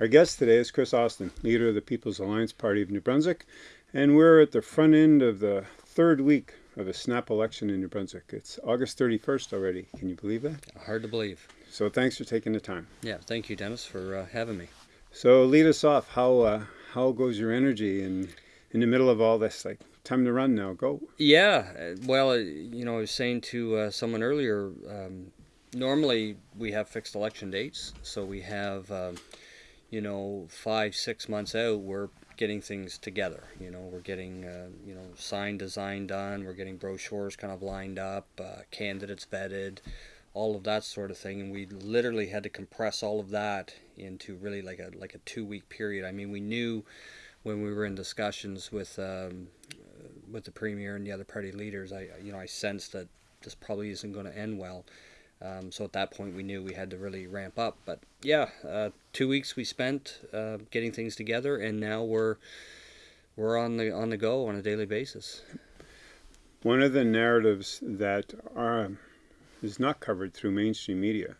Our guest today is Kris Austin, leader of the People's Alliance Party of New Brunswick, and we're at the front end of the third week of a snap election in New Brunswick. It's August 31st already. Can you believe that? Hard to believe. So thanks for taking the time. Yeah, thank you, Dennis, for uh, having me. So lead us off. How uh, how goes your energy in in the middle of all this? Like time to run now. Go. Yeah. uh, Well, uh, you know, I was saying to uh, someone earlier. Um, normally, we have fixed election dates, so we have, um, you know, five six months out. We're getting things together. You know, we're getting uh, you know sign design done. We're getting brochures kind of lined up, uh, candidates vetted, all of that sort of thing. And we literally had to compress all of that into really like a like a two week period. I mean, we knew when we were in discussions with um, with the premier and the other party leaders. I you know I sensed that this probably isn't going to end well. Um, so at that point, we knew we had to really ramp up. But yeah, uh, two weeks we spent uh, getting things together, and now we're we're on the on the go on a daily basis. One of the narratives that are, is not covered through mainstream media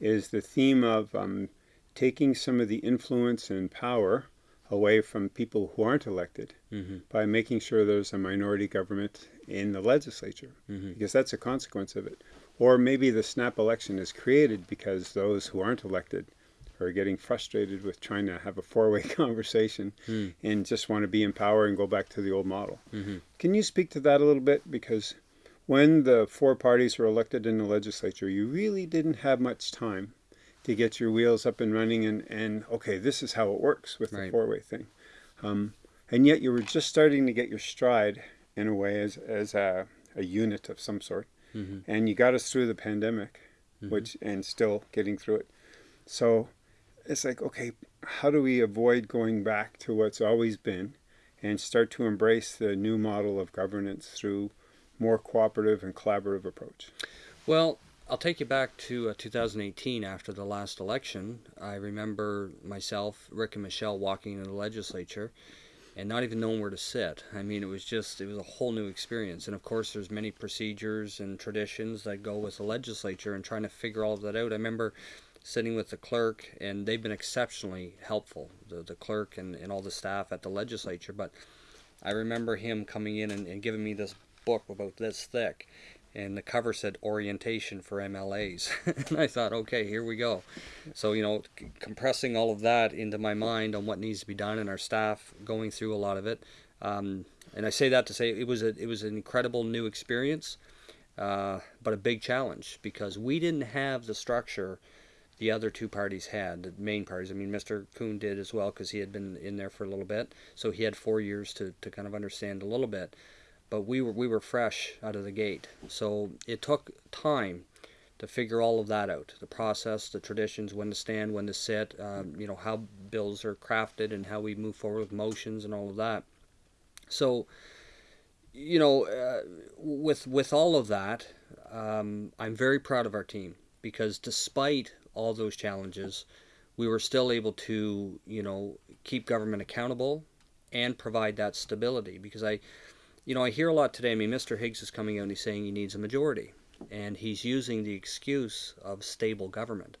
is the theme of um, taking some of the influence and power away from people who aren't elected Mm-hmm. by making sure there's a minority government in the legislature, Mm-hmm. because that's a consequence of it. Or maybe the snap election is created because those who aren't elected are getting frustrated with trying to have a four-way conversation Hmm. and just want to be in power and go back to the old model. Mm-hmm. Can you speak to that a little bit? Because when the four parties were elected in the legislature, you really didn't have much time to get your wheels up and running and, and okay, this is how it works with the Right. four way thing. Um, and yet you were just starting to get your stride in a way as, as a, a unit of some sort. Mhm. And you got us through the pandemic, Mhm. which and still getting through it. So it's like, okay, how do we avoid going back to what's always been and start to embrace the new model of governance through more cooperative and collaborative approach? Well, I'll take you back to uh, 2018 after the last election. I remember myself, Rick, and Michelle walking into the legislature and not even knowing where to sit. I mean, it was just, it was a whole new experience. And of course, there's many procedures and traditions that go with the legislature and trying to figure all of that out. I remember sitting with the clerk, and they've been exceptionally helpful, the, the clerk and, and all the staff at the legislature. But I remember him coming in and, and giving me this book about this thick and the cover said orientation for MLAs. and I thought, okay, here we go. So, you know, compressing all of that into my mind on what needs to be done and our staff going through a lot of it. Um, and I say that to say it was a it was an incredible new experience, uh, but a big challenge because we didn't have the structure the other two parties had, the main parties. I mean, Mr. Coon did as well because he had been in there for a little bit, so he had four years to, to kind of understand a little bit but we were we were fresh out of the gate. So it took time to figure all of that out, the process, the traditions, when to stand, when to sit, um, you know how bills are crafted and how we move forward with motions and all of that. So, you know, uh, with with all of that, um, I'm very proud of our team because despite all those challenges, we were still able to you know keep government accountable and provide that stability because I you know, I hear a lot today. I mean, Mr. Higgs is coming out and he's saying he needs a majority, and he's using the excuse of stable government.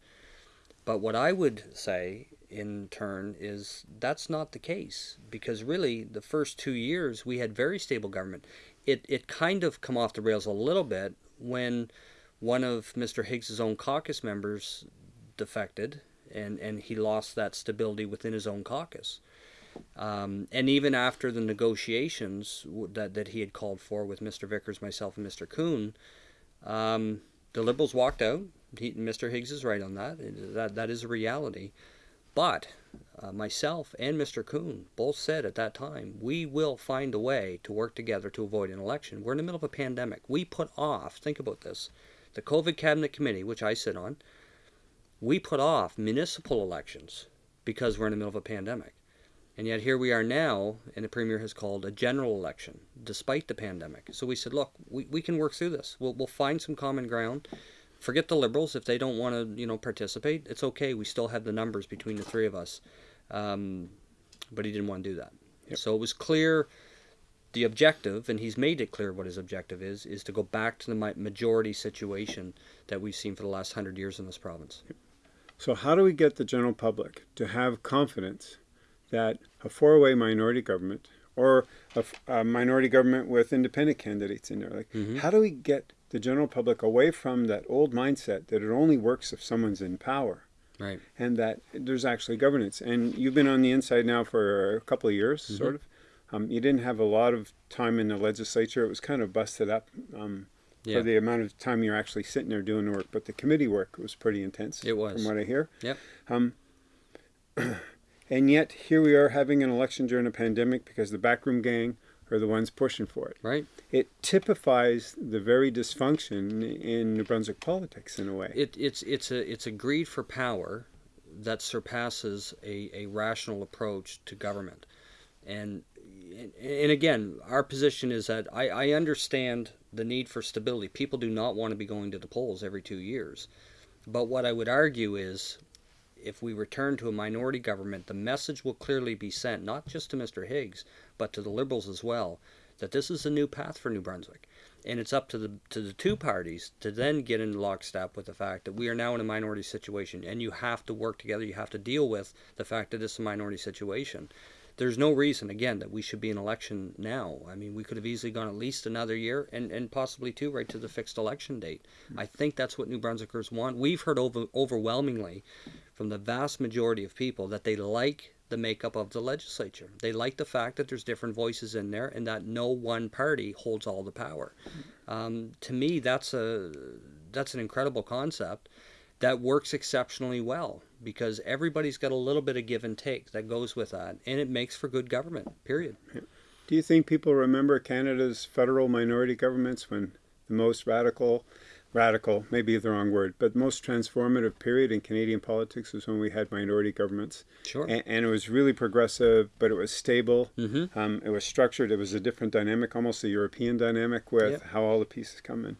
But what I would say in turn is that's not the case because really the first two years we had very stable government. It it kind of come off the rails a little bit when one of Mr. Higgs's own caucus members defected and and he lost that stability within his own caucus. Um, and even after the negotiations that, that he had called for with Mr. Vickers, myself, and Mr. Coon, um, the Liberals walked out. He, Mr. Higgs is right on that. That, that is a reality. But uh, myself and Mr. Coon both said at that time, we will find a way to work together to avoid an election. We're in the middle of a pandemic. We put off, think about this, the COVID Cabinet Committee, which I sit on, we put off municipal elections because we're in the middle of a pandemic. And yet here we are now, and the Premier has called a general election despite the pandemic. So we said, look, we, we can work through this. We'll, we'll find some common ground. Forget the Liberals. If they don't want to, you know, participate, it's okay. We still have the numbers between the three of us. Um, but he didn't want to do that. Yep. So it was clear the objective, and he's made it clear what his objective is, is to go back to the majority situation that we've seen for the last hundred years in this province. So how do we get the general public to have confidence that a four-way minority government or a, a, minority government with independent candidates in there, like Mhm. how do we get the general public away from that old mindset that it only works if someone's in power? Right. and that there's actually governance. And you've been on the inside now for a couple of years, Mhm. sort of. Um, you didn't have a lot of time in the legislature. It was kind of busted up um, Yeah. for the amount of time you're actually sitting there doing the work. But the committee work was pretty intense, It was. from what I hear. Yep. Um, and yet here we are having an election during a pandemic because the backroom gang are the ones pushing for it. Right. It typifies the very dysfunction in New Brunswick politics in a way. It, it's it's a it's a greed for power that surpasses a, a rational approach to government, and and again, our position is that I, I understand the need for stability. People do not want to be going to the polls every two years, but what I would argue is, if we return to a minority government, the message will clearly be sent not just to Mr. Higgs, but to the Liberals as well, that this is a new path for New Brunswick. And it's up to the to the two parties to then get in lockstep with the fact that we are now in a minority situation and you have to work together you have to deal with the fact that it's a minority situation. There's no reason again that we should be in election now. I mean we could have easily gone at least another year and and possibly two right to the fixed election date. I think that's what new brunswickers want. We've heard over, overwhelmingly from the vast majority of people that they like the makeup of the legislature. They like the fact that there's different voices in there and that no one party holds all the power. Um, to me, that's a that's an incredible concept that works exceptionally well because everybody's got a little bit of give and take that goes with that, and it makes for good government. Period. Do you think people remember Canada's federal minority governments when the most radical, radical, maybe the wrong word, but most transformative period in Canadian politics was when we had minority governments? Sure. And, and it was really progressive, but it was stable. Mm-hmm. Um, it was structured. It was a different dynamic, almost a European dynamic with Yep. how all the pieces come in.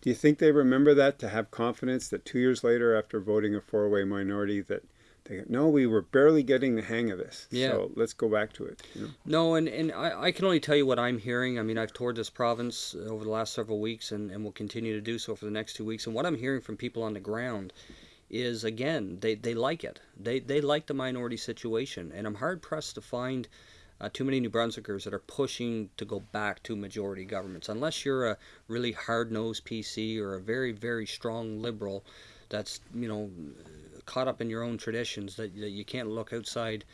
Do you think they remember that to have confidence that two years later, after voting a four-way minority, that they go, no, we were barely getting the hang of this. Yeah. So let's go back to it. You know? No, and, and I, I can only tell you what I'm hearing. I mean, I've toured this province over the last several weeks and, and will continue to do so for the next two weeks. And what I'm hearing from people on the ground is, again, they, they like it. They, they like the minority situation. And I'm hard pressed to find uh, too many New Brunswickers that are pushing to go back to majority governments. Unless you're a really hard nosed PC or a very, very strong liberal that's, you know, caught up in your own traditions that, that you can't look outside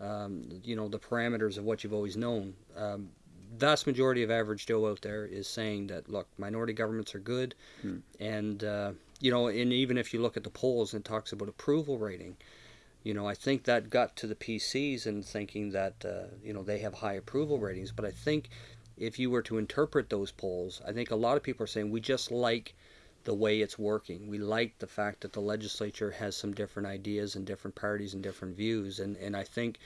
um, you know the parameters of what you've always known. Um, vast majority of average Joe out there is saying that look, minority governments are good, Hmm. and uh, you know, and even if you look at the polls and it talks about approval rating, you know, I think that got to the PCs and thinking that uh, you know they have high approval ratings, but I think if you were to interpret those polls, I think a lot of people are saying we just like the way it's working. We like the fact that the legislature has some different ideas and different parties and different views, and and I think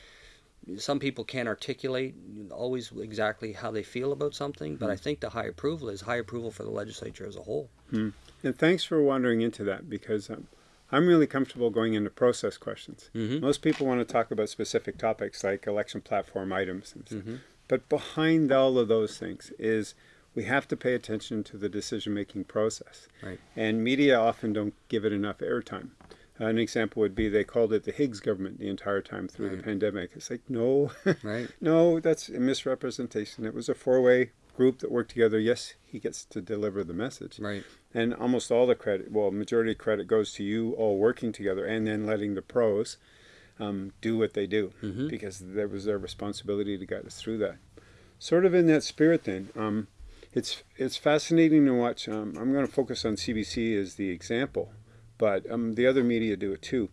some people can't articulate always exactly how they feel about something, but I think the high approval is high approval for the legislature as a whole. And thanks for wandering into that because um, I'm really comfortable going into process questions. Mm-hmm. Most people want to talk about specific topics like election platform items. And stuff. Mm-hmm. But behind all of those things is we have to pay attention to the decision making process. Right. And media often don't give it enough airtime. An example would be they called it the Higgs government the entire time through the pandemic. It's like, no, Right. no, that's a misrepresentation. It was a four way group that worked together. Yes, he gets to deliver the message. Right. And almost all the credit, well, majority of credit goes to you all working together and then letting the pros um, do what they do Mhm. because that was their responsibility to guide us through that. Sort of in that spirit, then, um, it's it's fascinating to watch. Um, I'm going to focus on CBC as the example, but um, the other media do it too.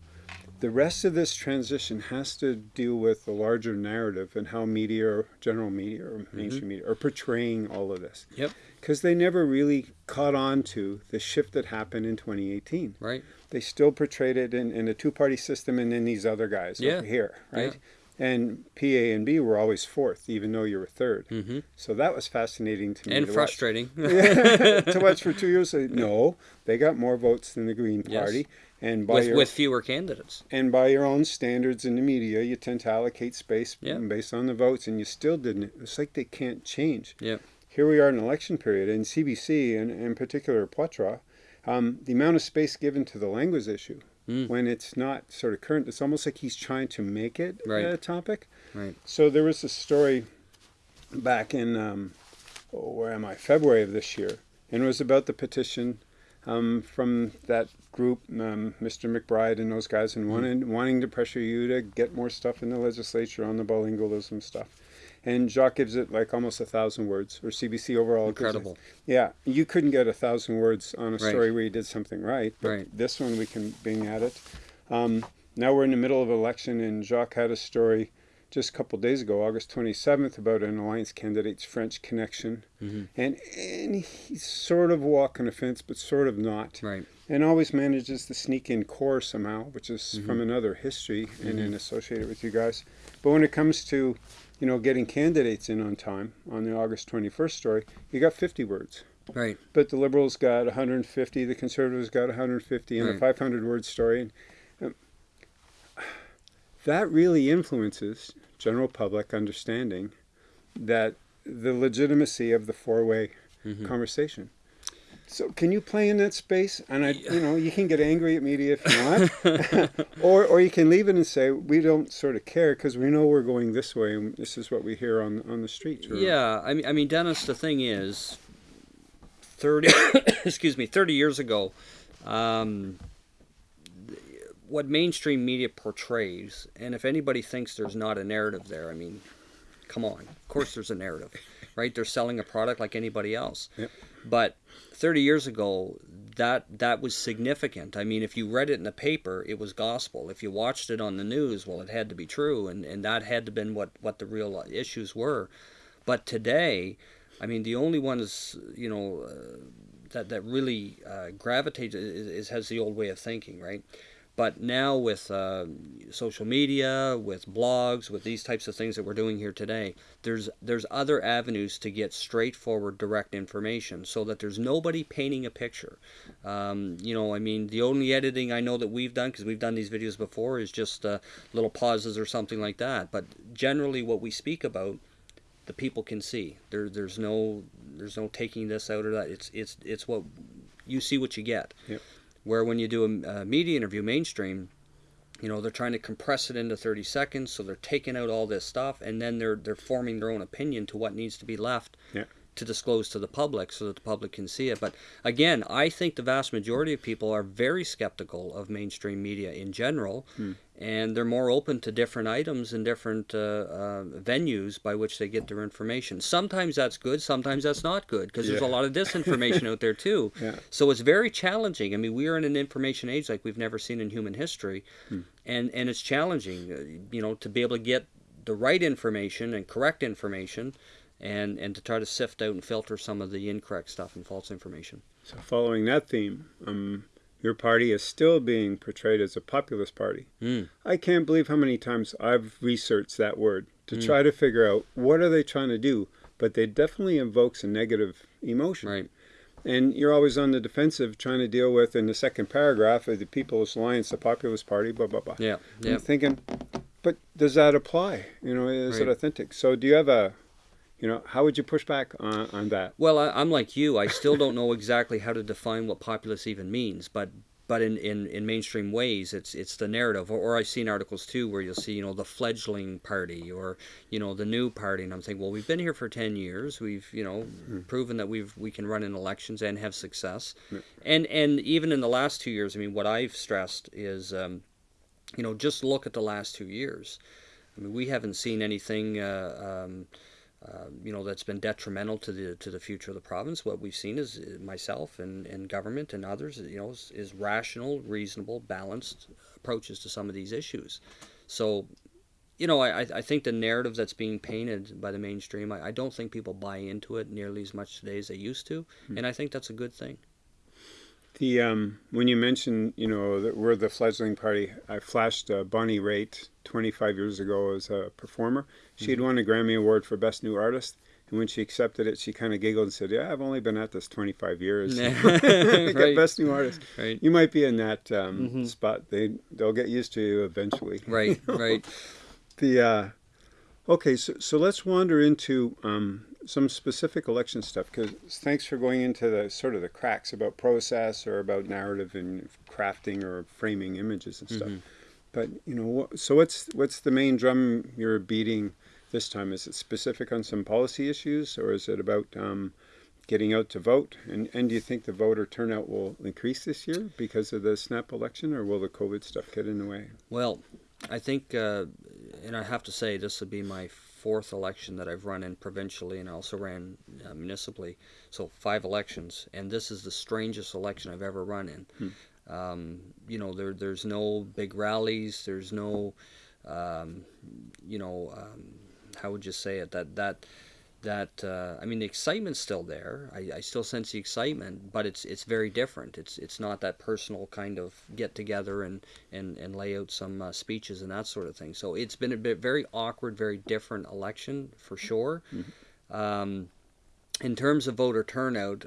The rest of this transition has to deal with the larger narrative and how media, or general media, or mainstream media, are portraying all of this Yep. because they never really caught on to the shift that happened in 2018. Right. They still portrayed it in, in a two party system and then these other guys Yeah. over here, right? And P, A, and B were always fourth, even though you were third. Mm-hmm. So that was fascinating to me. And to frustrating. Watch. to watch for two years. No, they got more votes than the Green Party. Yes. And by with your with fewer candidates. and by your own standards in the media, you tend to allocate space Yeah. based on the votes, and you still didn't. It's like they can't change. Yep. Here we are in election period, and CBC, and in particular Poitras, um, the amount of space given to the language issue Mm. when it's not sort of current. It's almost like he's trying to make it Right. a topic. Right. So there was a story back in um, oh, where am I? February of this year, and it was about the petition um, from that group, um, Mr. McBride and those guys, and wanted, wanting to pressure you to get more stuff in the legislature on the bilingualism stuff. And Jacques gives it like almost a thousand words, or CBC overall. it- Incredible. Yeah, you couldn't get a thousand words on a Right. story where you did something right, but Right. this one we can bing at it. Um, now we're in the middle of election, and Jacques had a story just a couple days ago, August 27th, about an alliance candidate's French connection, Mhm. and and he's sort of walking the fence, but sort of not, Right. and always manages to sneak in CoR somehow, which is Mm-hmm. from another history and then associate it with you guys. But when it comes to you know getting candidates in on time on the August 21st story, you got 50 words. Right. But the Liberals got 150, the Conservatives got 150, and a 500 word story. And, um, that really influences general public understanding that the legitimacy of the four way Mhm. conversation. So can you play in that space? And I, you know, you can get angry at media if you want, or or you can leave it and say we don't sort of care because we know we're going this way and this is what we hear on on the streets. or- Yeah, I mean, I mean, Dennis. The thing is, thirty, excuse me, thirty years ago, um, what mainstream media portrays, and if anybody thinks there's not a narrative there, I mean, come on. Of course, there's a narrative, right? They're selling a product like anybody else. Yep. But 30 years ago, that that was significant. I mean, if you read it in the paper, it was gospel. If you watched it on the news, well, it had to be true, and, and that had to been what what the real issues were. But today, I mean, the only ones you know uh, that that really uh, gravitates is, is has the old way of thinking, right? But now with uh, social media, with blogs, with these types of things that we're doing here today, there's there's other avenues to get straightforward, direct information, so that there's nobody painting a picture. Um, you know, I mean, the only editing I know that we've done, because we've done these videos before, is just uh, little pauses or something like that. But generally, what we speak about, the people can see. There, there's no there's no taking this out or that. It's it's it's what you see what you get. Yep. Where when you do a, a media interview, mainstream, you know they're trying to compress it into 30 seconds, so they're taking out all this stuff, and then they're they're forming their own opinion to what needs to be left Yeah. To disclose to the public, so that the public can see it. But again, I think the vast majority of people are very skeptical of mainstream media in general, and they're more open to different items and different uh, uh, venues by which they get their information. Sometimes that's good, sometimes that's not good, because there's a lot of disinformation out there too. Yeah. So it's very challenging. I mean, we are in an information age like we've never seen in human history, and and it's challenging, uh, you know, to be able to get the right information and correct information, and and to try to sift out and filter some of the incorrect stuff and false information. So following that theme, um, your party is still being portrayed as a populist party. Mm. I can't believe how many times I've researched that word to try to figure out what are they trying to do, but they definitely invokes a negative emotion. Right. And you're always on the defensive trying to deal with in the second paragraph of the People's Alliance, the Populist Party, blah blah blah. Yeah. I'm Yeah. thinking, but does that apply? You know, is it authentic? So do you have a, you know, how would you push back on, on that? Well, I, I'm like you. I still don't know exactly how to define what populist even means, but but in, in, in mainstream ways, it's it's the narrative. Or, or I've seen articles too where you'll see you know the fledgling party or you know the new party, and I'm thinking, well, we've been here for ten years. We've you know proven that we've we can run in elections and have success, and and even in the last two years, I mean, what I've stressed is, um, you know, just look at the last two years. I mean, we haven't seen anything. Uh, um, uh, you know that's been detrimental to the to the future of the province. What we've seen is uh, myself and, and government and others, you know, is, is rational, reasonable, balanced approaches to some of these issues. So, you know, I, I- I think the narrative that's being painted by the mainstream, I, I don't think people buy into it nearly as much today as they used to, and I think that's a good thing. The um, when you mentioned, you know, that we're the fledgling party, I flashed uh, Bonnie Raitt 25 years ago as a performer. She had won a Grammy Award for Best New Artist, and when she accepted it, she kind of giggled and said, "Yeah, I've only been at this 25 years. Right. Best New Artist. Right. You might be in that um, spot. They they'll get used to you eventually. Right, right. The uh, okay, so so let's wander into um, some specific election stuff because thanks for going into the sort of the cracks about process or about narrative and crafting or framing images and stuff. But you know, what, so what's what's the main drum you're beating this time? Is it specific on some policy issues, or is it about um, getting out to vote? And and do you think the voter turnout will increase this year because of the snap election, or will the COVID stuff get in the way? Well, I think, uh, and I have to say, this would be my fourth election that I've run in provincially, and I also ran uh, municipally. So five elections, and this is the strangest election I've ever run in. Hmm. Um, you know, there there's no big rallies. There's no, um, you know, um, how would you say it? That that that uh, I mean the excitement's still there. I, I still sense the excitement, but it's it's very different. It's it's not that personal kind of get together and and and lay out some uh, speeches and that sort of thing. So it's been a bit very awkward, very different election for sure. Um, in terms of voter turnout,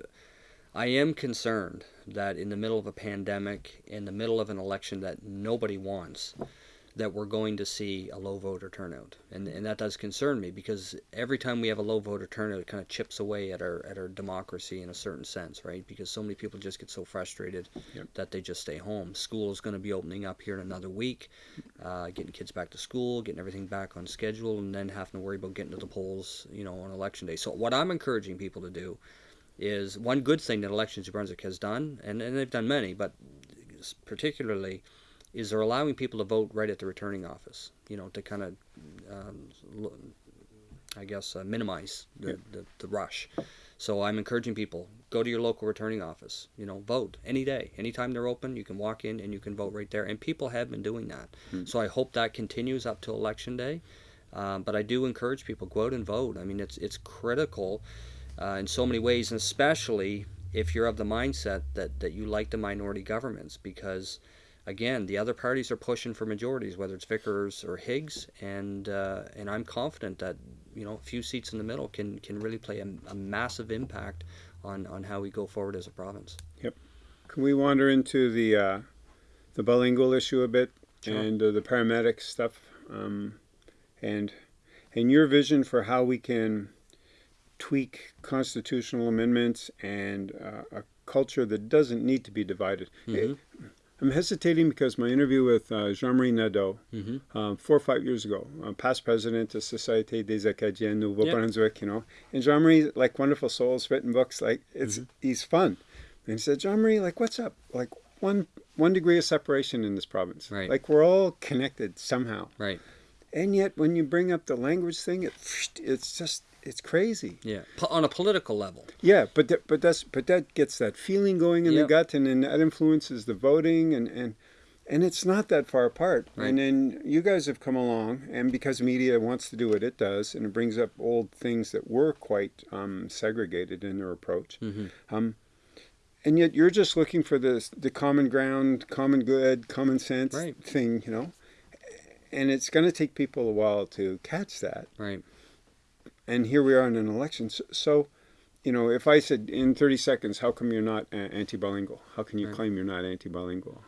I am concerned that in the middle of a pandemic, in the middle of an election that nobody wants, that we're going to see a low voter turnout, and and that does concern me because every time we have a low voter turnout, it kind of chips away at our at our democracy in a certain sense, right? Because so many people just get so frustrated Yep. that they just stay home. School is going to be opening up here in another week, uh, getting kids back to school, getting everything back on schedule, and then having to worry about getting to the polls, you know, on election day. So what I'm encouraging people to do is one good thing that Elections New Brunswick has done, and, and they've done many, but particularly is they're allowing people to vote right at the returning office. You know, to kind of, um, I guess, uh, minimize the, Yeah. the, the rush. So I'm encouraging people go to your local returning office. You know, vote any day, anytime they're open. You can walk in and you can vote right there. And people have been doing that. So I hope that continues up to election day. Um, but I do encourage people go out and vote. I mean, it's it's critical uh, in so many ways, and especially if you're of the mindset that, that you like the minority governments, because again, the other parties are pushing for majorities, whether it's Vickers or Higgs, and uh, and I'm confident that you know a few seats in the middle can can really play a, a massive impact on on how we go forward as a province. Yep. Can we wander into the uh, the bilingual issue a bit Sure. and uh, the paramedic stuff, um, and and your vision for how we can tweak constitutional amendments and uh, a culture that doesn't need to be divided. Mhm. I'm hesitating because my interview with uh, Jean-Marie Nadeau Mm-hmm. um, four or five years ago, uh, past president of Société des Acadiens Nouveau Yeah. Brunswick, you know. And Jean Marie, like wonderful souls, written books, like it's Mm-hmm. he's fun. And he said, Jean Marie, like what's up? Like one one degree of separation in this province. Right. Like we're all connected somehow. Right. And yet when you bring up the language thing, it it's just it's crazy. Yeah. Po- on a political level. Yeah, but that, but that's but that gets that feeling going in Yep. the gut, and then that influences the voting, and and and it's not that far apart. Right. And then you guys have come along, and because media wants to do what it does, and it brings up old things that were quite um, segregated in their approach. Mm-hmm. Um, and yet you're just looking for this the common ground, common good, common sense Right. thing, you know. And it's going to take people a while to catch that Right. And here we are in an election. So, so, you know, if I said in 30 seconds, how come you're not uh, anti-bilingual? How can you Right. claim you're not anti-bilingual?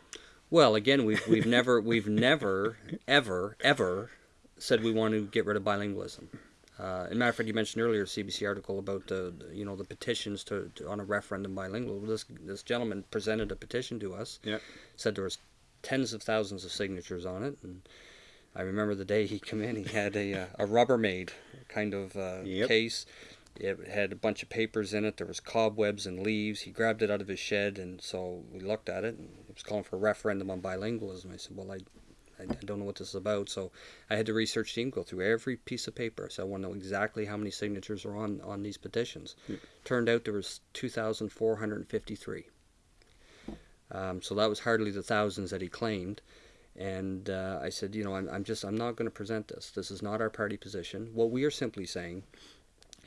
Well, again, we've we've never we've never ever ever said we want to get rid of bilingualism. Uh, and matter of fact, you mentioned earlier a CBC article about the, the, you know the petitions to, to on a referendum bilingual. This this gentleman presented a petition to us. Yeah. Said there was tens of thousands of signatures on it, and I remember the day he came in, he had a uh, a Rubbermaid kind of uh, Yep. case. It had a bunch of papers in it. There was cobwebs and leaves. He grabbed it out of his shed, and so we looked at it. and It was calling for a referendum on bilingualism. I said, "Well, I, I, I don't know what this is about." So I had the research team go through every piece of paper. So I want to know exactly how many signatures are on on these petitions. Yeah. Turned out there was two thousand four hundred fifty-three. Um, so that was hardly the thousands that he claimed. And uh, I said, you know, I'm, I'm just, I'm not going to present this. This is not our party position. What we are simply saying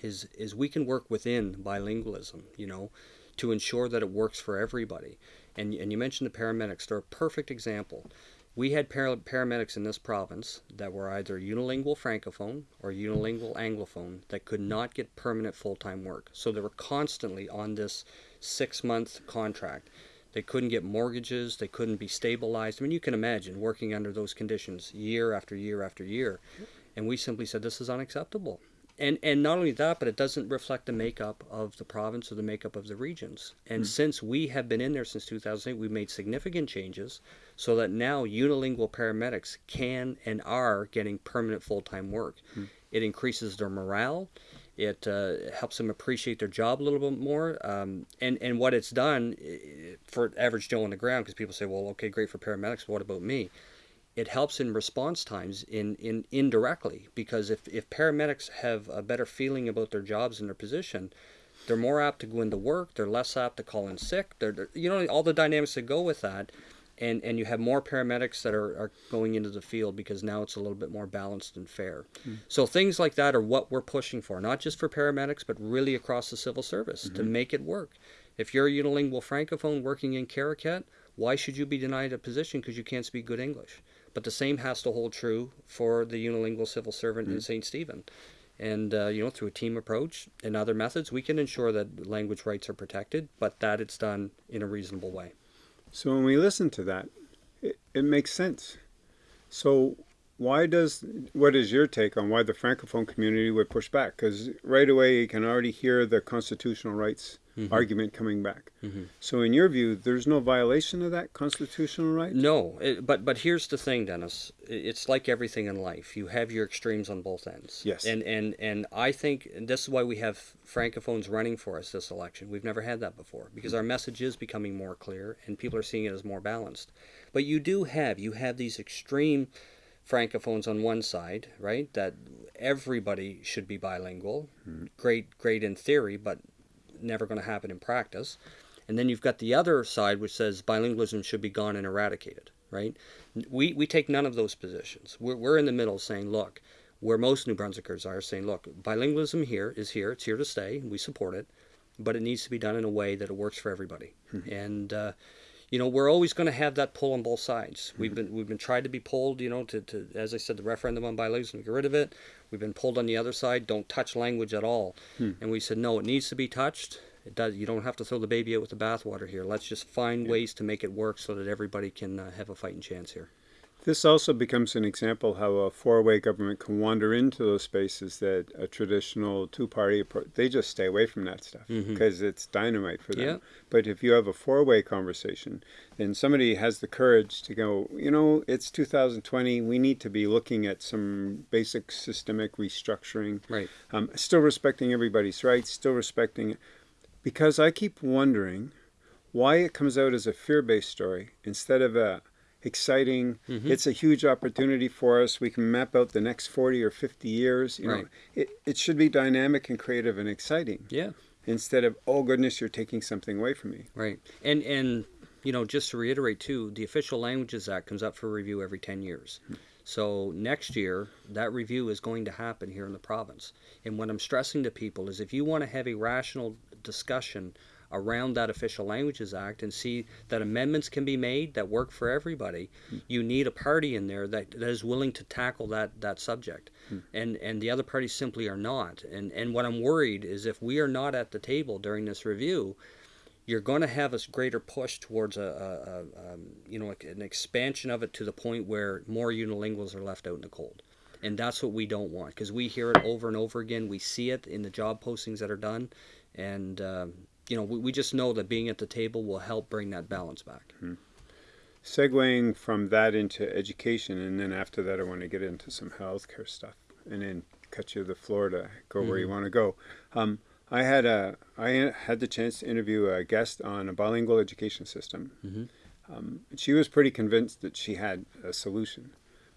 is, is we can work within bilingualism, you know, to ensure that it works for everybody. And, and you mentioned the paramedics. They're a perfect example. We had para- paramedics in this province that were either unilingual francophone or unilingual anglophone that could not get permanent full-time work. So they were constantly on this six-month contract. They couldn't get mortgages. They couldn't be stabilized. I mean, you can imagine working under those conditions year after year after year. And we simply said this is unacceptable. and and not only that, but it doesn't reflect the makeup of the province or the makeup of the regions. And hmm. since we have been in there since 2008, we've made significant changes so that now unilingual paramedics can and are getting permanent full-time work. Hmm. It increases their morale. It uh, helps them appreciate their job a little bit more. Um, and and what it's done for average Joe on the ground, because people say, well, okay, great for paramedics, what about me? it helps in response times in, in indirectly because if, if paramedics have a better feeling about their jobs and their position they're more apt to go into work they're less apt to call in sick they're, they're- you know all the dynamics that go with that and and you have more paramedics that are, are going into the field because now it's a little bit more balanced and fair mm. so things like that are what we're pushing for not just for paramedics but really across the civil service to mm-hmm. make it work if you're a unilingual francophone working in Caraquet, why should you be denied a position because you can't speak good English? But the same has to hold true for the unilingual civil servant in mm. St. Stephen. And, uh, you know, through a team approach and other methods, we can ensure that language rights are protected, but that it's done in a reasonable way. So when we listen to that, it, it makes sense. So why does what is your take on why the francophone community would push back? Because right away you can already hear the constitutional rights argument coming back. Mhm. So in your view, there's no violation of that constitutional right. No, it, but but here's the thing, Dennis. It's like everything in life. You have your extremes on both ends. Yes. And and and I think and this is why we have francophones running for us this election. We've never had that before because our message is becoming more clear and people are seeing it as more balanced. But you do have you have these extreme francophones on one side, right? That everybody should be bilingual. Great, great in theory, but never going to happen in practice. And then you've got the other side which says bilingualism should be gone and eradicated, right? We, we take none of those positions. We're, we're in the middle saying, look, where most New Brunswickers are saying, look, bilingualism here is here, it's here to stay, we support it, but it needs to be done in a way that it works for everybody. And, uh, you know, we're always going to have that pull on both sides. We've been we've been tried to be pulled, you know, to, to as I said, the referendum on bilingualism, get rid of it. We've been pulled on the other side, don't touch language at all. Hmm. And we said, no, it needs to be touched. It does. You don't have to throw the baby out with the bathwater here. Let's just find ways to make it work so that everybody can uh, have a fighting chance here. This also becomes an example how a four-way government can wander into those spaces that a traditional two-party approach. They just stay away from that stuff because it's dynamite for them. Yeah. But if you have a four-way conversation, then somebody has the courage to go. You know, it's 2020. We need to be looking at some basic systemic restructuring. Right. Um, still respecting everybody's rights. Still respecting, because I keep wondering why it comes out as a fear-based story instead of a exciting Mhm. it's a huge opportunity for us we can map out the next 40 or 50 years you Right. know it, it should be dynamic and creative and exciting Yeah. instead of oh goodness you're taking something away from me Right. And and you know, just to reiterate too, the Official Languages Act comes up for review every 10 years. So next year, that review is going to happen here in the province. And what I'm stressing to people is if you want to have a rational discussion around that Official Languages Act and see that amendments can be made that work for everybody, you need a party in there that, that is willing to tackle that, that subject. And and the other parties simply are not. And and what I'm worried is if we are not at the table during this review, you're going to have a greater push towards a, a, a um, you know an expansion of it to the point where more unilinguals are left out in the cold and that's what we don't want because we hear it over and over again. We see it in the job postings that are done and um, you know we, we just know that being at the table will help bring that balance back. Segueing from that into education and then after that i want to get into some healthcare stuff and then cut you the floor to go where you want to go. Um, i had a i had the chance to interview a guest on a bilingual education system. Mhm. um, she was pretty convinced that she had a solution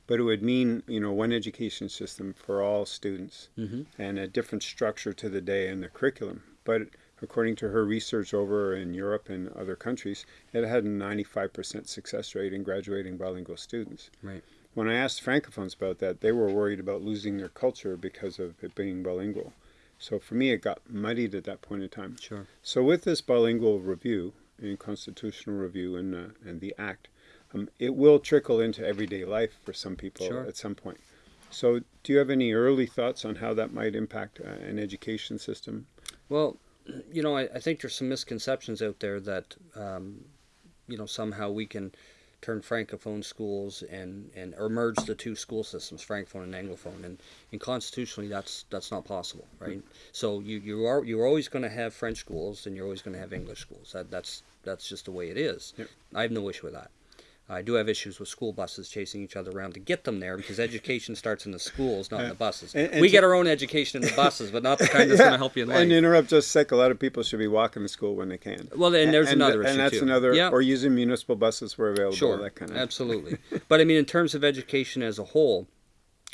but it would mean you know one education system for all students mm-hmm. and a different structure to the day and the curriculum. But according to her research over in Europe and other countries, it had a 95% success rate in graduating bilingual students. Right. When I asked francophones about that, they were worried about losing their culture because of it being bilingual. So for me, it got muddied at that point in time. sure So with this bilingual review and constitutional review and uh, and the act, um, it will trickle into everyday life for some people Sure. at some point. So do you have any early thoughts on how that might impact uh, an education system? Well, you know, I, I think there's some misconceptions out there that, um, you know, somehow we can turn francophone schools and and or merge the two school systems, francophone and anglophone, and, and constitutionally that's that's not possible, right? So you you are you're always going to have French schools and you're always going to have English schools. That that's that's just the way it is. Yep. I have no issue with that. I do have issues with school buses chasing each other around to get them there because education starts in the schools, not in the buses. And- and we get our own education in the buses, but not the kind that's going to help you in life. And to interrupt just a sec, a lot of people should be walking to school when they can. Well, and there's another issue and that's too. another, Yeah. or using municipal buses where available, Sure, that kind of. absolutely. but I mean, in terms of education as a whole,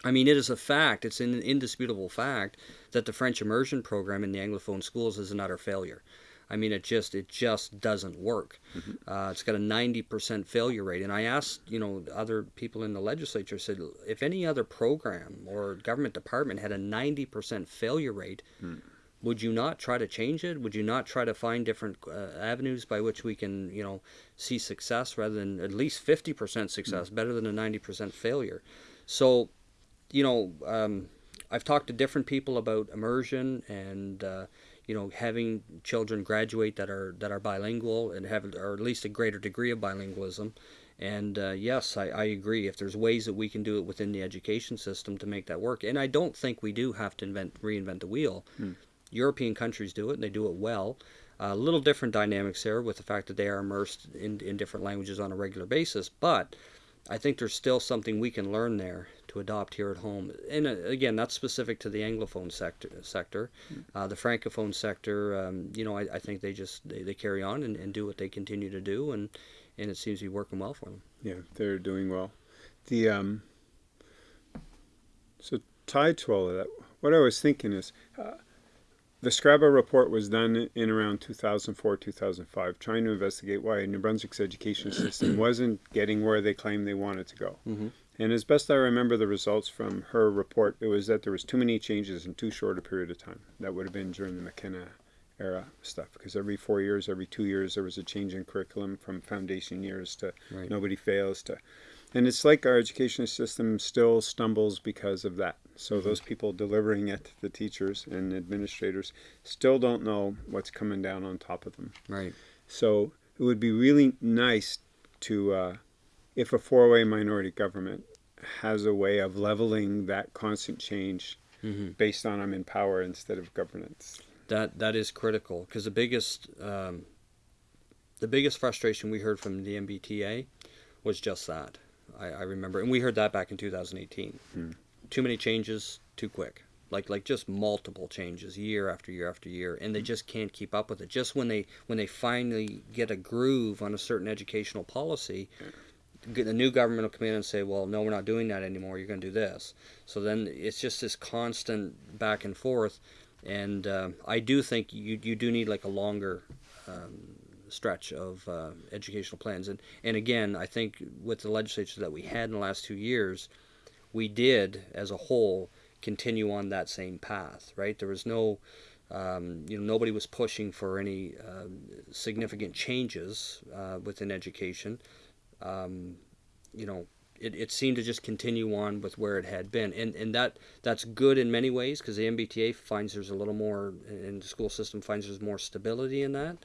I mean, it is a fact. It's an indisputable fact that the French immersion program in the Anglophone schools is an utter failure. I mean, it just it just doesn't work. Uh, it's got a ninety percent failure rate. And I asked, you know, other people in the legislature said, if any other program or government department had a ninety percent failure rate, would you not try to change it? Would you not try to find different uh, avenues by which we can, you know, see success rather than at least 50% success, better than a 90% failure? So, you know, um, I've talked to different people about immersion and, uh, you know, having children graduate that are that are bilingual and have or at least a greater degree of bilingualism. And uh, yes, I, I agree. If there's ways that we can do it within the education system to make that work, and I don't think we do have to invent reinvent the wheel. European countries do it, and they do it well. A little different dynamics there with the fact that they are immersed in, in different languages on a regular basis, but I think there's still something we can learn there to adopt here at home. And uh, again, that's specific to the Anglophone sector. sector. Uh, the Francophone sector, um, you know, I, I think they just they, they carry on and, and do what they continue to do, and, and it seems to be working well for them. Yeah, they're doing well. The um, so tied to all of that, what I was thinking is, uh, the Scrabble report was done in around 2004, 2005, trying to investigate why New Brunswick's education system wasn't getting where they claimed they wanted to go. Mhm. And as best I remember the results from her report, it was that there was too many changes in too short a period of time. That would have been during the McKenna era stuff, because every four years, every two years, there was a change in curriculum from foundation years to Right. nobody fails to and it's like our education system still stumbles because of that so those people delivering it the teachers and administrators still don't know what's coming down on top of them Right. so it would be really nice to uh, if a four-way minority government has a way of leveling that constant change hmm based on i'm in power instead of governance That that is critical because the biggest um, the biggest frustration we heard from the NBTA was just that. I, I remember, and we heard that back in 2018. Hmm. Too many changes, too quick. Like like just multiple changes year after year after year, and they just can't keep up with it. Just when they when they finally get a groove on a certain educational policy. g- The new government will come in and say, "Well, no, we're not doing that anymore. You're going to do this." So then it's just this constant back and forth, and um, I do think you you do need like a longer um, stretch of uh, educational plans. And and again, I think with the legislature that we had in the last two years, we did as a whole continue on that same path. Right? There was no um, you know, nobody was pushing for any um significant changes uh, within education. Um, you know, it, it seemed to just continue on with where it had been, and and that that's good in many ways because the NBTA finds there's a little more, and the school system finds there's more stability in that.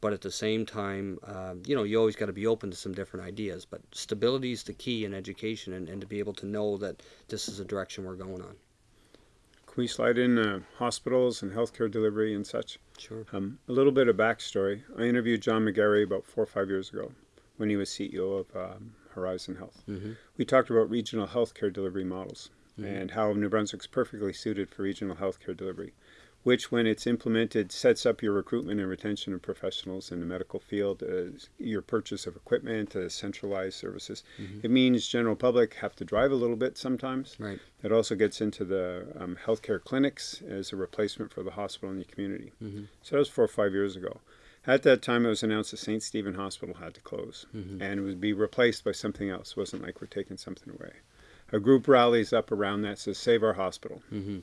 But at the same time, um, you know, you always got to be open to some different ideas. But stability is the key in education, and, and to be able to know that this is the direction we're going on. can we slide in uh, hospitals and healthcare delivery and such Sure. Um, a little bit of backstory. I interviewed John McGarry about four or five years ago when he was CEO of um, Horizon Health. Mm-hmm. We talked about regional healthcare delivery models Mhm. and how New Brunswick's perfectly suited for regional healthcare delivery, which, when it's implemented, sets up your recruitment and retention of professionals in the medical field, uh, your purchase of equipment, uh, centralized services. Mhm. It means general public have to drive a little bit sometimes. Right. It also gets into the um, healthcare clinics as a replacement for the hospital in the community. Mhm. So that was four or five years ago. At that time, it was announced that St. Stephen Hospital had to close Mhm. and it would be replaced by something else. It wasn't like we're taking something away. A group rallies up around that, says, Save our hospital. Mm-hmm.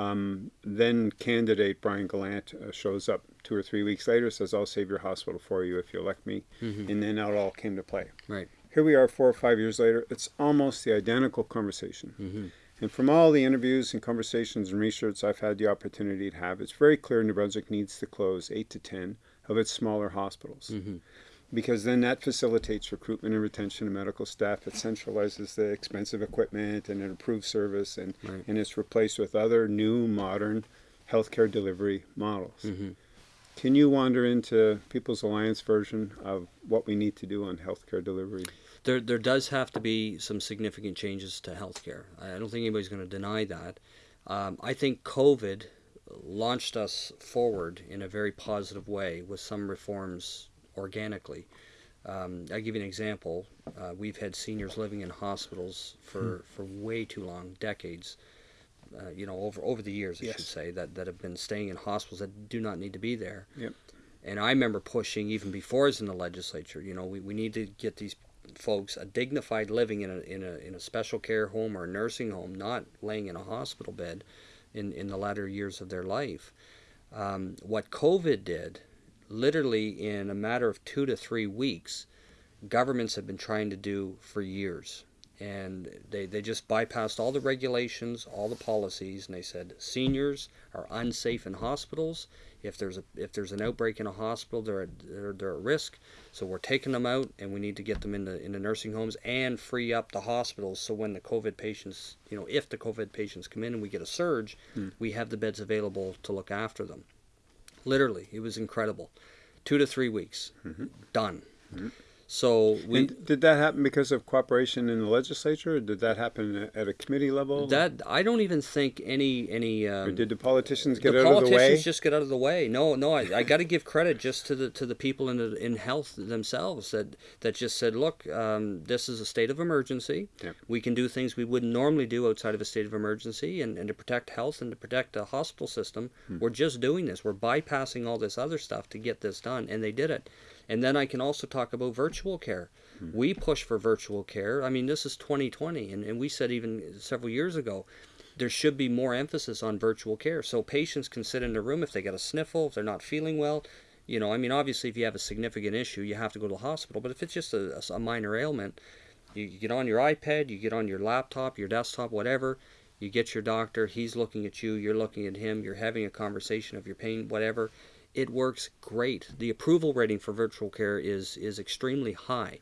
Um, then candidate Brian Gallant uh, shows up two or three weeks later, says, I'll save your hospital for you if you elect me. Mm-hmm. And then it all came to play. Right. Here we are four or five years later. It's almost the identical conversation. Mm-hmm. And from all the interviews and conversations and research I've had the opportunity to have, it's very clear New Brunswick needs to close eight to ten of its smaller hospitals. Mm-hmm. because then that facilitates recruitment and retention of medical staff. It centralizes the expensive equipment and it improves service, and, Right. and it's replaced with other new modern healthcare delivery models. Mhm. Can you wander into People's Alliance version of what we need to do on healthcare delivery? There, there does have to be some significant changes to healthcare. I don't think anybody's going to deny that. Um, I think COVID launched us forward in a very positive way with some reforms organically. Um, I'll give you an example. Uh, we've had seniors living in hospitals for, for way too long, decades. Uh, you know, over over the years, I Yes. should say, that, that have been staying in hospitals that do not need to be there. Yep. And I remember pushing even before I was in the legislature. You know, we, we need to get these folks a dignified living in a, in a in a special care home or a nursing home, not laying in a hospital bed in in the latter years of their life. Um, what COVID did, literally in a matter of two to three weeks, governments have been trying to do for years. And they, they just bypassed all the regulations, all the policies, and they said seniors are unsafe in hospitals. If there's a if there's an outbreak in a hospital, they're at, they're, they're at risk. So we're taking them out, and we need to get them into into nursing homes and free up the hospitals. So when the COVID patients, you know, if the COVID patients come in and we get a surge, hmm. we have the beds available to look after them. Literally, it was incredible. Two to three weeks, mm-hmm. done. Mm-hmm. So we and did that happen because of cooperation in the legislature, or did that happen at a committee level? that I don't even think any any. Um, or did the politicians get the out politicians of the way? Politicians just get out of the way. No, no, I, I got to give credit just to the to the people in the, in health themselves that that just said, look, um, this is a state of emergency. Yep. We can do things we wouldn't normally do outside of a state of emergency, and, and to protect health and to protect the hospital system, Hmm. we're just doing this. We're bypassing all this other stuff to get this done, and they did it. And then I can also talk about virtual care. Hmm. We push for virtual care. I mean, this is 2020, and, and we said even several years ago, there should be more emphasis on virtual care. So patients can sit in a room if they get a sniffle, if they're not feeling well. You know, I mean, obviously, if you have a significant issue, you have to go to the hospital. But if it's just a, a minor ailment, you, you get on your iPad, you get on your laptop, your desktop, whatever. You get your doctor. He's looking at you. You're looking at him. You're having a conversation of your pain, whatever. It works great. The approval rating for virtual care is is extremely high,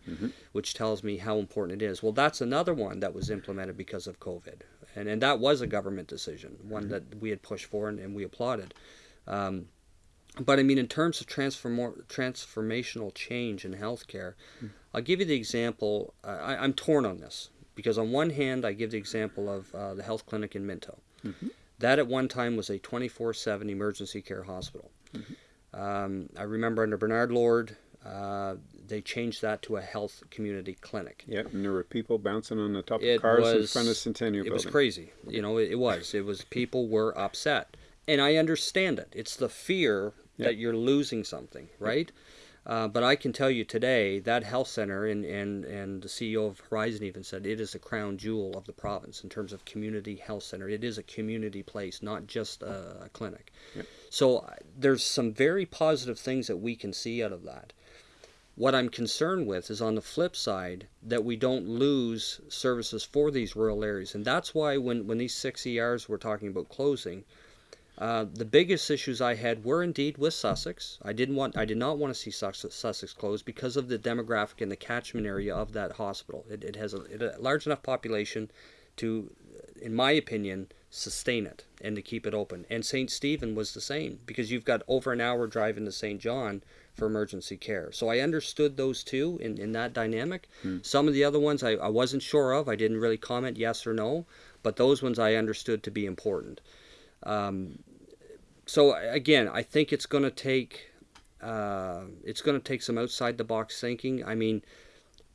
which tells me how important it is. Well, that's another one that was implemented because of COVID, and and that was a government decision, one that we had pushed for and, and we applauded. Um, but I mean, in terms of transform- transformational change in healthcare, I'll give you the example. Uh, I, I'm torn on this because on one hand, I give the example of uh, the health clinic in Minto. That at one time was a 24/7 emergency care hospital. Um, I remember under Bernard Lord, uh, they changed that to a health community clinic. Yep, and there were people bouncing on the top It of cars in front of Centennial It was Building. crazy. You know, it, it was. It was people were upset, and I understand it. It's the fear that you're losing something, right? Uh, but I can tell you today that health center and, and, and the CEO of Horizon even said it is a crown jewel of the province in terms of community health center. It is a community place, not just a, a clinic. So uh, there's some very positive things that we can see out of that. What I'm concerned with is on the flip side that we don't lose services for these rural areas. And that's why when, when these six ERs were talking about closing, uh, the biggest issues I had were indeed with Sussex. I didn't want, I did not want to see Sussex, Sussex closed because of the demographic and the catchment area of that hospital. It, it has a, it, a large enough population to, in my opinion, sustain it and to keep it open. And St. Stephen was the same because you've got over an hour drive into Saint John for emergency care. So I understood those two in, in that dynamic. Some of the other ones I, I wasn't sure of. I didn't really comment yes or no, but those ones I understood to be important. Um, so again, I think it's going to take uh, it's going to take some outside the box thinking. I mean,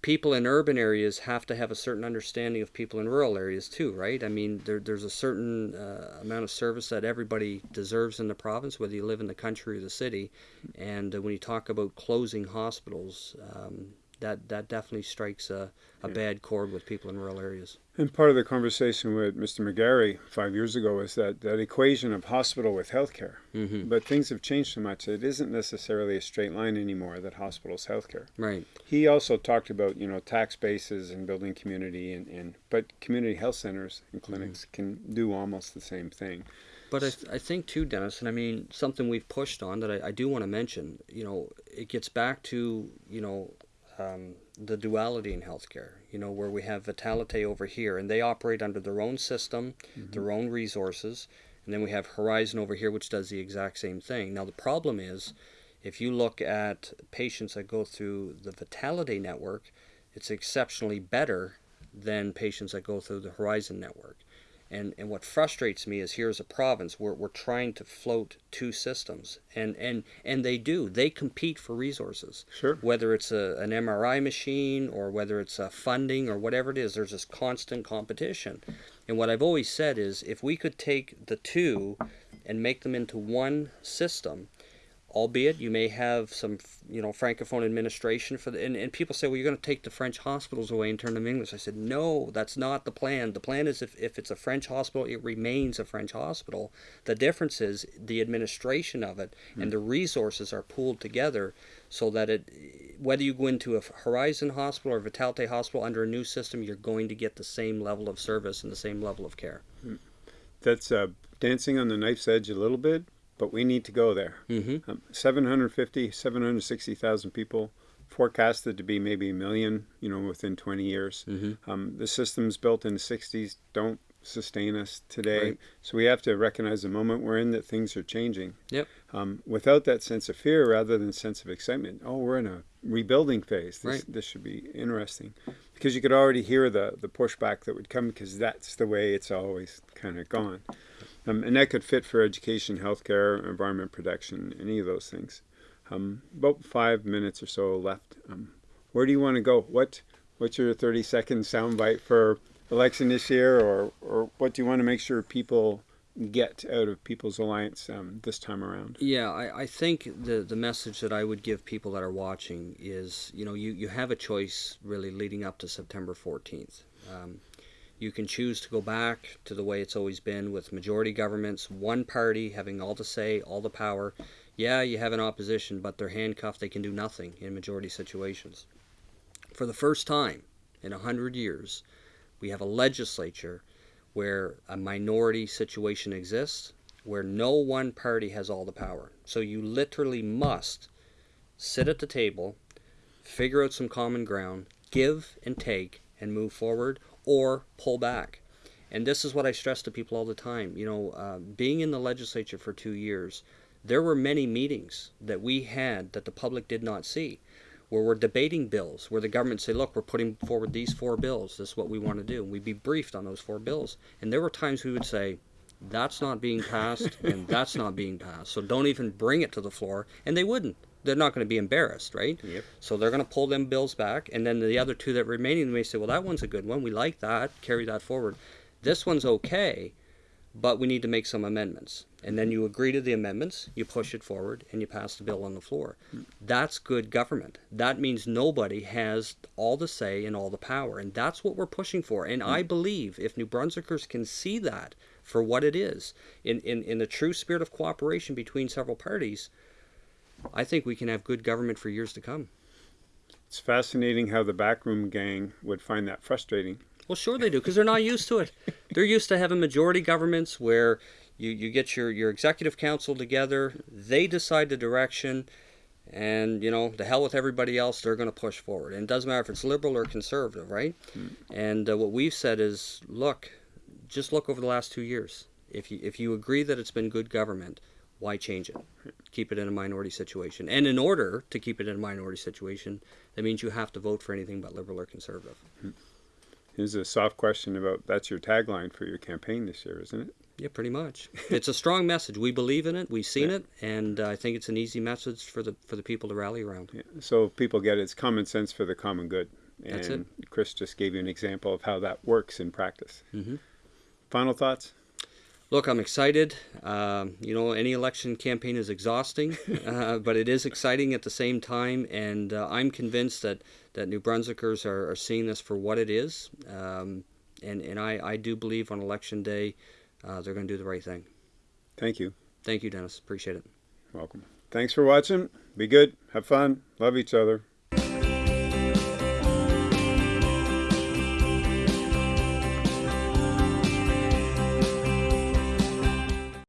people in urban areas have to have a certain understanding of people in rural areas too, right? I mean, there, there's a certain uh, amount of service that everybody deserves in the province, whether you live in the country or the city. And uh, when you talk about closing hospitals, um, that that definitely strikes a, a bad chord with people in rural areas. And part of the conversation with Mr. McGarry five years ago was that, that equation of hospital with healthcare. Mm-hmm. But things have changed so much. It isn't necessarily a straight line anymore that hospitals healthcare. Right. He also talked about, you know, tax bases and building community and, and but community health centers and clinics can do almost the same thing. But I, I think too, Dennis, and I mean something we've pushed on that I, I do want to mention. You know, it gets back to you know um, the duality in healthcare. You know, where we have Vitalite over here, and they operate under their own system, mm-hmm. their own resources, and then we have Horizon over here, which does the exact same thing. Now the problem is, if you look at patients that go through the Vitality network, it's exceptionally better than patients that go through the Horizon network. And, and what frustrates me is here's a province where we're trying to float two systems. And, and, and they do. They compete for resources. Sure. Whether it's a, an mri machine or whether it's a funding or whatever it is there's this constant competition. And what i've always said is if we could take the two and make them into one system albeit you may have some you know francophone administration for the and, and people say well you're going to take the french hospitals away and turn them english i said no that's not the plan the plan is if, if it's a french hospital it remains a french hospital the difference is the administration of it mm. and the resources are pooled together so that it whether you go into a horizon hospital or vitalite hospital under a new system you're going to get the same level of service and the same level of care mm. that's uh, dancing on the knife's edge a little bit but we need to go there. Mm-hmm. Um, 750, 760,000 people forecasted to be maybe a million, you know, within 20 years. Mm-hmm. Um, the systems built in the 60s don't sustain us today. Right. So we have to recognize the moment we're in that things are changing. Yep. Um, without that sense of fear rather than sense of excitement. Oh, we're in a rebuilding phase. This, right. this should be interesting. Because you could already hear the, the pushback that would come because that's the way it's always kind of gone. Um, and that could fit for education, healthcare, environment protection, any of those things. Um, about five minutes or so left. Um, where do you want to go? What What's your 30 second soundbite for election this year, or, or what do you want to make sure people get out of People's Alliance um, this time around? Yeah, I, I think the, the message that I would give people that are watching is, you know, you, you have a choice really leading up to September 14th. You can choose to go back to the way it's always been with majority governments, one party having all the say, all the power. Yeah, you have an opposition, but they're handcuffed. They can do nothing in majority situations. For the first time in a hundred years, we have a legislature where a minority situation exists, where no one party has all the power. So you literally must sit at the table, figure out some common ground, give and take, and move forward, or pull back. And this is what I stress to people all the time. You know, uh, being in the legislature for two years, there were many meetings that we had that the public did not see, where we're debating bills, where the government say, "Look, we're putting forward these four bills. This is what we want to do." And we'd be briefed on those four bills, and there were times we would say, "That's not being passed, and that's not being passed. So don't even bring it to the floor." And they wouldn't they're not going to be embarrassed, right? Yep. So they're going to pull them bills back, and then the other two that remaining may say, well, that one's a good one. We like that. Carry that forward. This one's okay, but we need to make some amendments. And then you agree to the amendments, you push it forward, and you pass the bill on the floor. That's good government. That means nobody has all the say and all the power, and that's what we're pushing for. And I mm. believe if New Brunswickers can see that for what it is, in, in, in the true spirit of cooperation between several parties, I think we can have good government for years to come. It's fascinating how the backroom gang would find that frustrating. Well, sure they do, because they're not used to it. They're used to having majority governments where you, you get your, your executive council together, they decide the direction, and, you know, the hell with everybody else, they're going to push forward. And it doesn't matter if it's liberal or conservative, right? Mm. And uh, what we've said is, look, just look over the last two years. If you, if you agree that it's been good government, why change it? Keep it in a minority situation. And in order to keep it in a minority situation, that means you have to vote for anything but liberal or conservative. Here's a soft question about that's your tagline for your campaign this year, isn't it? Yeah, pretty much. it's a strong message. We believe in it. We've seen yeah. it, and uh, I think it's an easy message for the for the people to rally around. Yeah. So people get it. It's common sense for the common good. And That's it. Kris just gave you an example of how that works in practice. Mm-hmm. Final thoughts? Look, I'm excited. Um, you know, any election campaign is exhausting, uh, but it is exciting at the same time. And uh, I'm convinced that, that New Brunswickers are, are seeing this for what it is. Um, and and I, I do believe on election day uh, they're going to do the right thing. Thank you. Thank you, Dennis. Appreciate it. Welcome. Thanks for watching. Be good. Have fun. Love each other.